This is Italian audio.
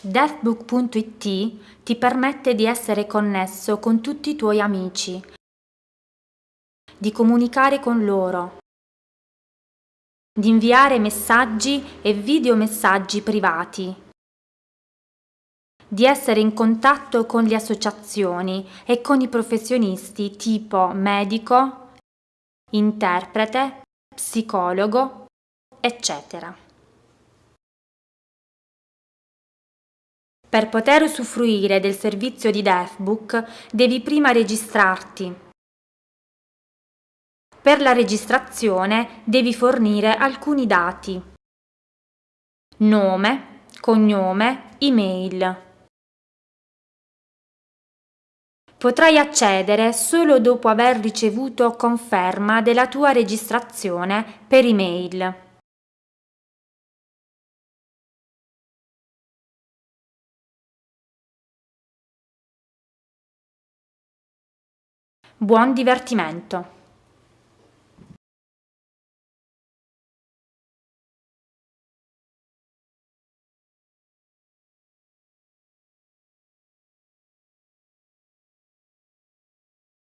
Deathbook.it ti permette di essere connesso con tutti i tuoi amici, di comunicare con loro, di inviare messaggi e videomessaggi privati, di essere in contatto con le associazioni e con i professionisti tipo medico, interprete, psicologo, eccetera. Per poter usufruire del servizio di Deathbook devi prima registrarti. Per la registrazione devi fornire alcuni dati. Nome, cognome, email. Potrai accedere solo dopo aver ricevuto conferma della tua registrazione per email. Buon divertimento!